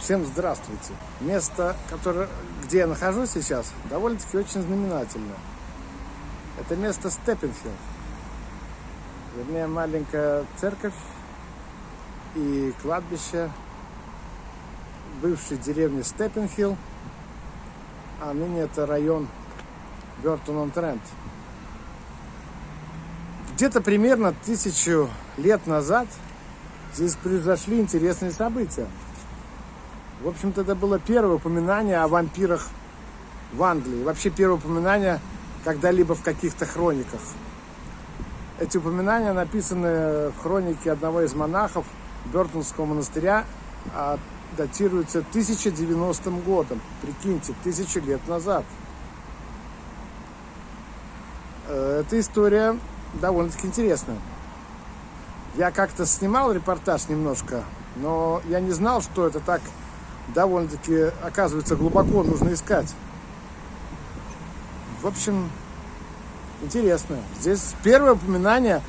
Всем здравствуйте! Место, которое, где я нахожусь сейчас, довольно-таки очень знаменательно. Это место Степпенхилл. Вернее, маленькая церковь и кладбище бывшей деревни Степпенхилл, а ныне это район Бертон-он-Трент. Где-то примерно тысячу лет назад здесь произошли интересные события. В общем-то, это было первое упоминание о вампирах в Англии. Вообще первое упоминание когда-либо в каких-то хрониках. Эти упоминания написаны в хронике одного из монахов Бертонского монастыря, а датируются 1090 годом. Прикиньте, тысячу лет назад. Э, эта история довольно-таки интересная. Я как-то снимал репортаж немножко, но я не знал, что это так довольно-таки, оказывается, глубоко нужно искать. В общем, интересно. Здесь первое упоминание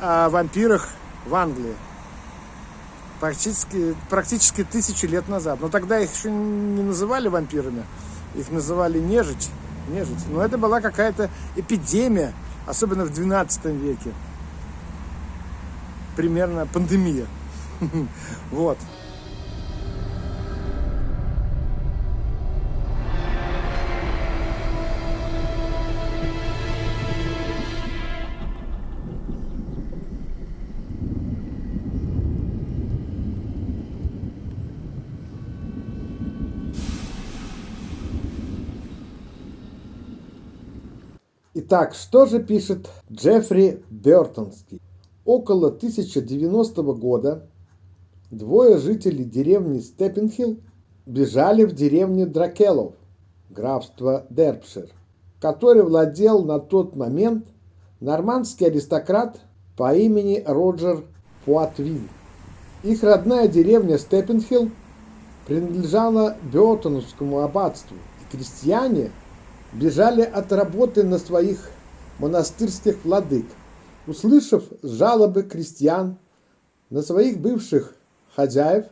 о вампирах в Англии. Практически, практически тысячу лет назад. Но тогда их еще не называли вампирами. Их называли нежить. нежить. Но это была какая-то эпидемия, особенно в 12 веке. Примерно пандемия. Вот. Итак, что же пишет Джеффри Бертонский? Около 1090 года двое жителей деревни Степпенхилл бежали в деревню Дракелов, графство Дерпшир, который владел на тот момент нормандский аристократ по имени Роджер Пуатвин. Их родная деревня Степпенхилл принадлежала Бертоновскому аббатству, и крестьяне – бежали от работы на своих монастырских владык, услышав жалобы крестьян на своих бывших хозяев,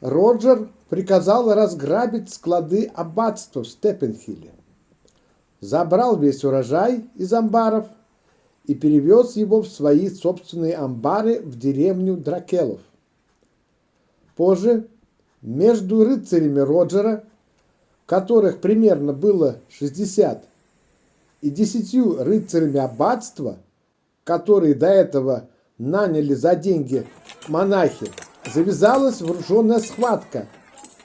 Роджер приказал разграбить склады аббатства в Степенхилле, забрал весь урожай из амбаров и перевез его в свои собственные амбары в деревню Дракелов. Позже между рыцарями Роджера которых примерно было 60, и десятью рыцарями аббатства, которые до этого наняли за деньги монахи, завязалась вооруженная схватка,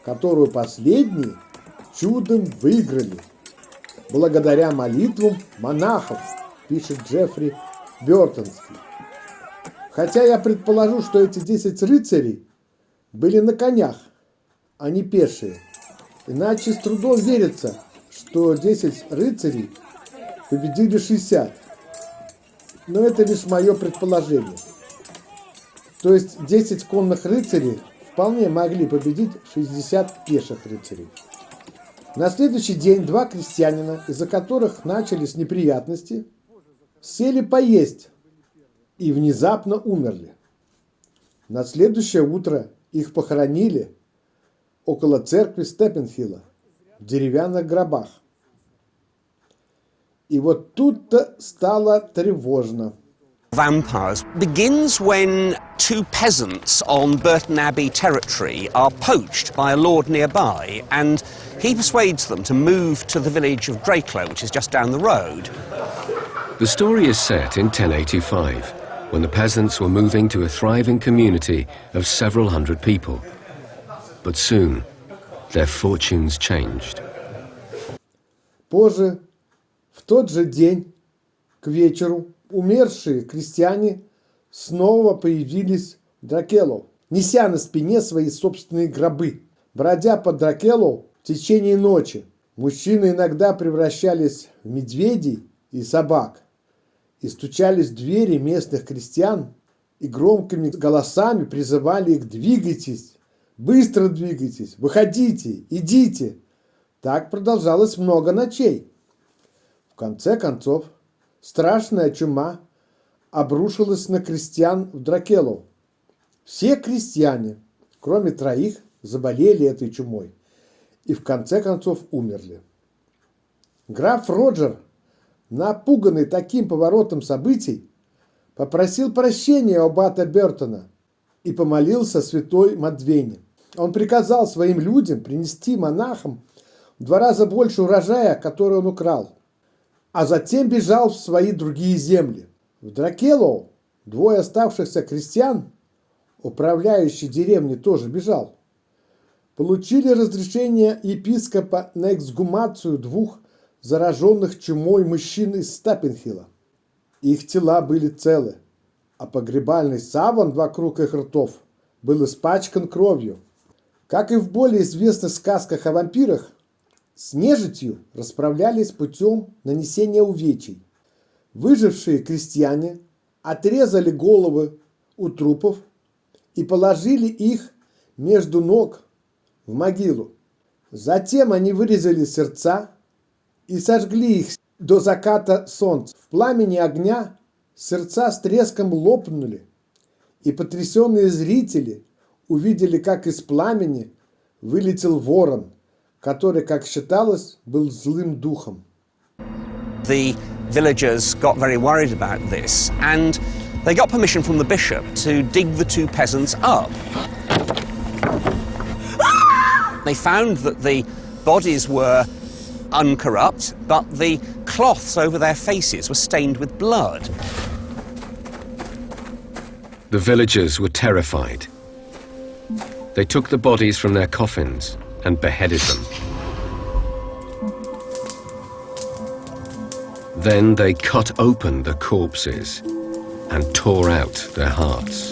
которую последние чудом выиграли. Благодаря молитвам монахов, пишет Джеффри Бертонский. Хотя я предположу, что эти 10 рыцарей были на конях, а не пешие – Иначе с трудом верится, что 10 рыцарей победили 60. Но это лишь мое предположение. То есть 10 конных рыцарей вполне могли победить 60 пеших рыцарей. На следующий день два крестьянина, из-за которых начались неприятности, сели поесть и внезапно умерли. На следующее утро их похоронили около церкви Степенхилла в деревянных гробах. И вот тут-то стало тревожно. Vampires begins when two peasants on Burton Abbey territory are poached by a lord nearby and he persuades them to move to the village of Draclo, which is just down the road. The story is set in 1085, when the peasants were moving to a thriving community of several hundred people. But soon, their fortunes changed. Позже, в тот же день, к вечеру, умершие крестьяне снова появились в Дракелу, неся на спине свои собственные гробы. Бродя по Дракелу в течение ночи, мужчины иногда превращались в медведей и собак и стучались в двери местных крестьян и громкими голосами призывали их «двигайтесь, Быстро двигайтесь, выходите, идите. Так продолжалось много ночей. В конце концов, страшная чума обрушилась на крестьян в Дракелу. Все крестьяне, кроме троих, заболели этой чумой и в конце концов умерли. Граф Роджер, напуганный таким поворотом событий, попросил прощения у Бата Бертона и помолился святой Мадвене. Он приказал своим людям принести монахам в два раза больше урожая, который он украл, а затем бежал в свои другие земли. В Дракелоу двое оставшихся крестьян, управляющий деревней тоже бежал, получили разрешение епископа на эксгумацию двух зараженных чумой мужчин из Стапенхилла. Их тела были целы, а погребальный саван вокруг их ртов был испачкан кровью. Как и в более известных сказках о вампирах, с нежитью расправлялись путем нанесения увечий. Выжившие крестьяне отрезали головы у трупов и положили их между ног в могилу. Затем они вырезали сердца и сожгли их до заката солнца. В пламени огня сердца с треском лопнули, и потрясенные зрители увидели, как из пламени вылетел ворон, который, как считалось, был злым духом. The villagers got very worried about this and they got permission from the bishop to dig the two peasants up. They found that the bodies were uncorrupt, but the cloths over their faces were stained with blood. The villagers were terrified. They took the bodies from their coffins and beheaded them. Then they cut open the corpses and tore out their hearts.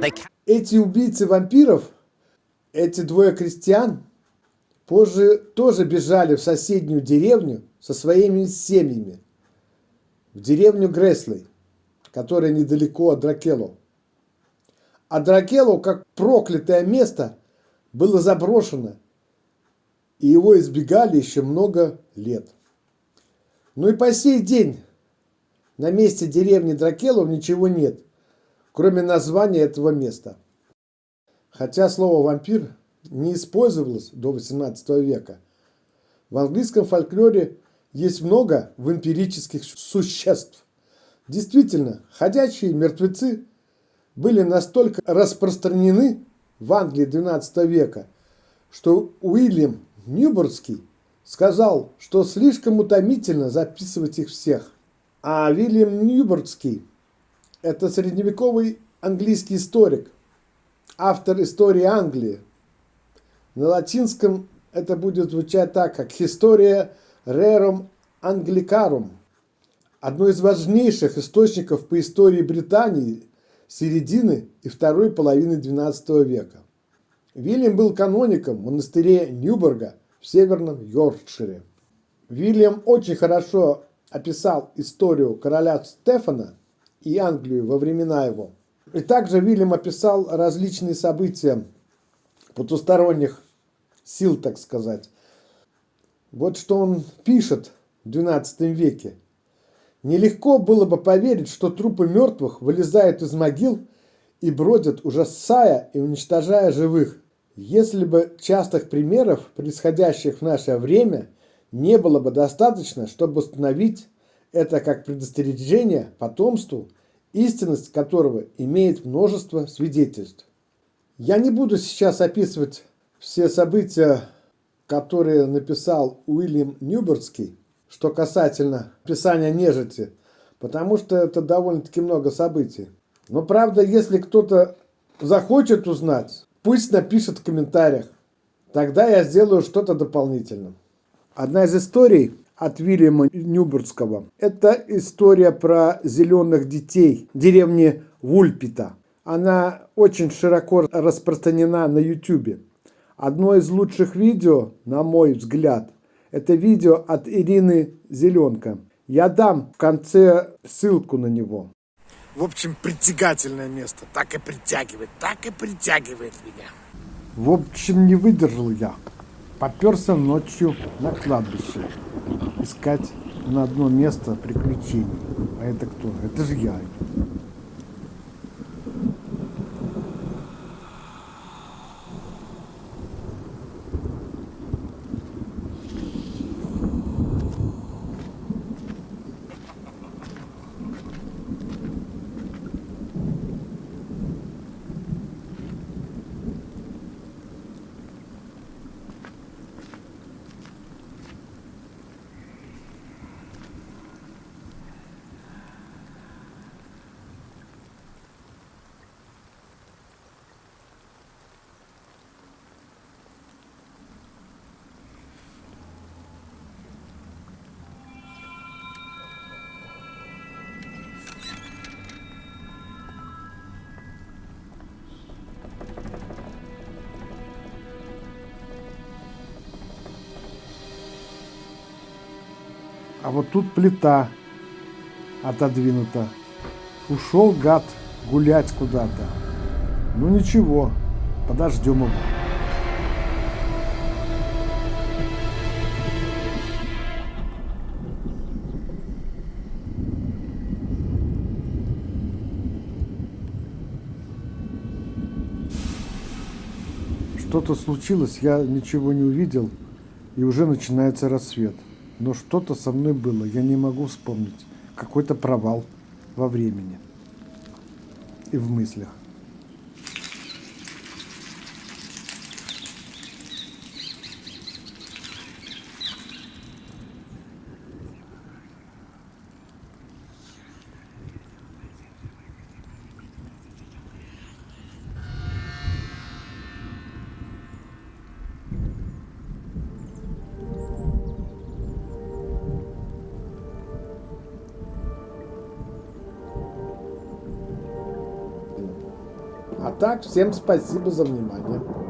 They ca- Эти убийцы вампиров, эти двое крестьян, позже тоже бежали в соседнюю деревню со своими семьями, в деревню Греслей, которая недалеко от Дракело. А Дракело, как проклятое место, было заброшено, и его избегали еще много лет. Ну и по сей день на месте деревни Дракелов ничего нет, кроме названия этого места. Хотя слово «вампир» не использовалось до XVIII века. В английском фольклоре есть много вампирических существ. Действительно, ходячие мертвецы были настолько распространены в Англии XII века, что Уильям Ньюбордский сказал, что слишком утомительно записывать их всех. А Уильям Ньюбордский – это средневековый английский историк, автор истории Англии. На латинском это будет звучать так, как «Historia Rerum Anglicarum», одно из важнейших источников по истории Британии середины и второй половины XII века. Вильям был каноником в монастыре Ньюборга в северном Йоркшире. Вильям очень хорошо описал историю короля Стефана и Англию во времена его. И также Вильям описал различные события потусторонних сил, так сказать. Вот что он пишет в XII веке. Нелегко было бы поверить, что трупы мертвых вылезают из могил и бродят, ужасая и уничтожая живых. Если бы частых примеров, происходящих в наше время, не было бы достаточно, чтобы установить это как предостережение потомству, истинность которого имеет множество свидетельств. Я не буду сейчас описывать все события, которые написал Уильям Ньюбердский, что касательно описания нежити, потому что это довольно-таки много событий. Но правда, если кто-то захочет узнать, пусть напишет в комментариях. Тогда я сделаю что-то дополнительное. Одна из историй от Вильяма Нюбургского – это история про зеленых детей деревни Вульпита. Она очень широко распространена на YouTube. Одно из лучших видео, на мой взгляд, это видео от Ирины Зеленка. Я дам в конце ссылку на него. В общем, притягательное место. Так и притягивает, так и притягивает меня. В общем, не выдержал я. Поперся ночью на кладбище. Искать на одно место приключений. А это кто? Это же я. Вот тут плита отодвинута. Ушел гад гулять куда-то. Ну ничего, подождем его. Что-то случилось, я ничего не увидел, и уже начинается рассвет. Но что-то со мной было, я не могу вспомнить. Какой-то провал во времени и в мыслях. Так, всем спасибо за внимание.